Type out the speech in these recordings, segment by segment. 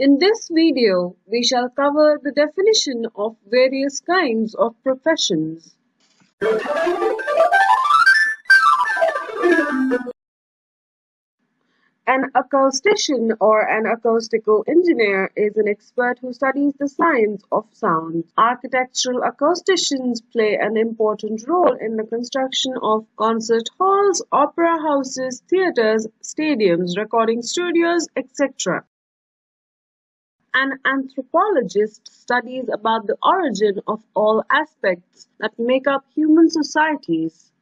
In this video, we shall cover the definition of various kinds of professions. An acoustician or an acoustical engineer is an expert who studies the science of sound. Architectural acousticians play an important role in the construction of concert halls, opera houses, theaters, stadiums, recording studios, etc. An anthropologist studies about the origin of all aspects that make up human societies.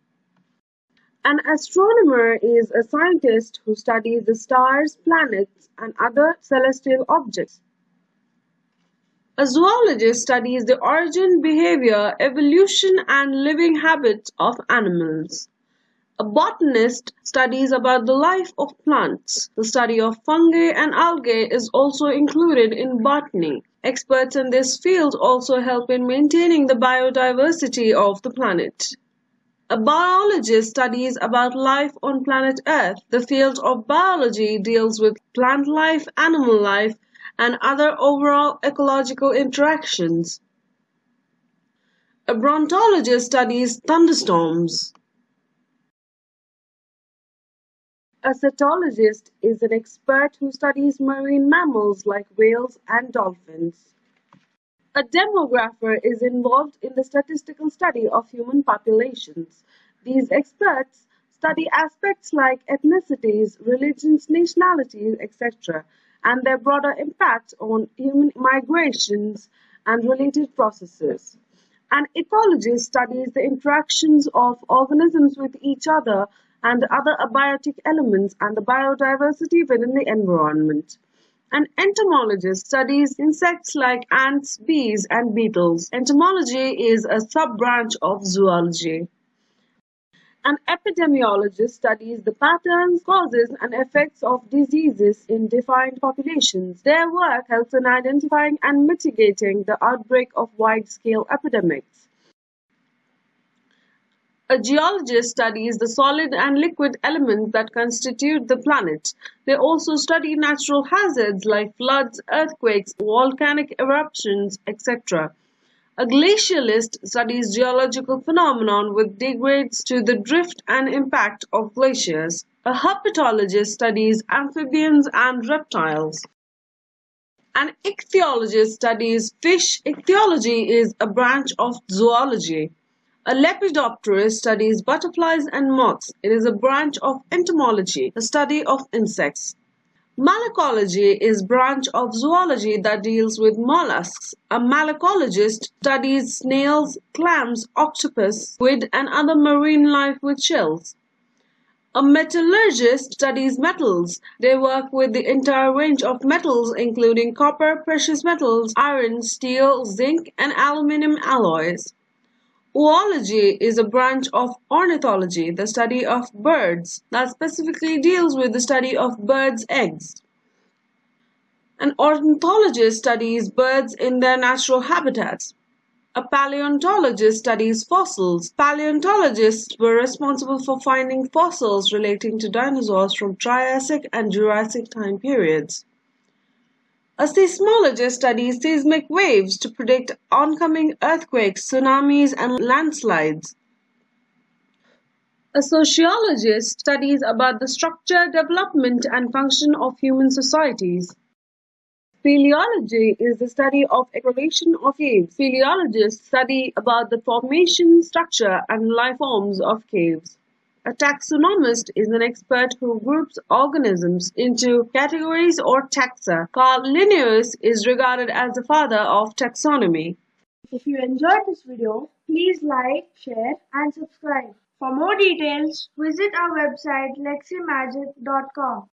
An astronomer is a scientist who studies the stars, planets, and other celestial objects. A zoologist studies the origin, behavior, evolution, and living habits of animals. A botanist studies about the life of plants. The study of fungi and algae is also included in botany. Experts in this field also help in maintaining the biodiversity of the planet. A biologist studies about life on planet Earth. The field of biology deals with plant life, animal life, and other overall ecological interactions. A brontologist studies thunderstorms. A cetologist is an expert who studies marine mammals like whales and dolphins. A demographer is involved in the statistical study of human populations. These experts study aspects like ethnicities, religions, nationalities, etc., and their broader impact on human migrations and related processes. An ecologist studies the interactions of organisms with each other and other abiotic elements and the biodiversity within the environment. An entomologist studies insects like ants, bees, and beetles. Entomology is a sub-branch of zoology. An epidemiologist studies the patterns, causes, and effects of diseases in defined populations. Their work helps in identifying and mitigating the outbreak of wide-scale epidemics. A geologist studies the solid and liquid elements that constitute the planet. They also study natural hazards like floods, earthquakes, volcanic eruptions, etc. A glacialist studies geological phenomena with degrades to the drift and impact of glaciers. A herpetologist studies amphibians and reptiles. An ichthyologist studies fish. Ichthyology is a branch of zoology. A lepidopterist studies butterflies and moths. It is a branch of entomology, the study of insects. Malacology is branch of zoology that deals with mollusks. A malacologist studies snails, clams, octopus, squid, and other marine life with shells. A metallurgist studies metals. They work with the entire range of metals including copper, precious metals, iron, steel, zinc, and aluminum alloys. Oology is a branch of ornithology, the study of birds, that specifically deals with the study of birds' eggs. An ornithologist studies birds in their natural habitats. A paleontologist studies fossils. Paleontologists were responsible for finding fossils relating to dinosaurs from Triassic and Jurassic time periods. A seismologist studies seismic waves to predict oncoming earthquakes, tsunamis, and landslides. A sociologist studies about the structure, development, and function of human societies. Speleology is the study of exploration of caves. Speleologists study about the formation, structure, and life forms of caves. A taxonomist is an expert who groups organisms into categories or taxa. Carl Linnaeus is regarded as the father of taxonomy. If you enjoyed this video, please like, share and subscribe. For more details, visit our website leximagic.com.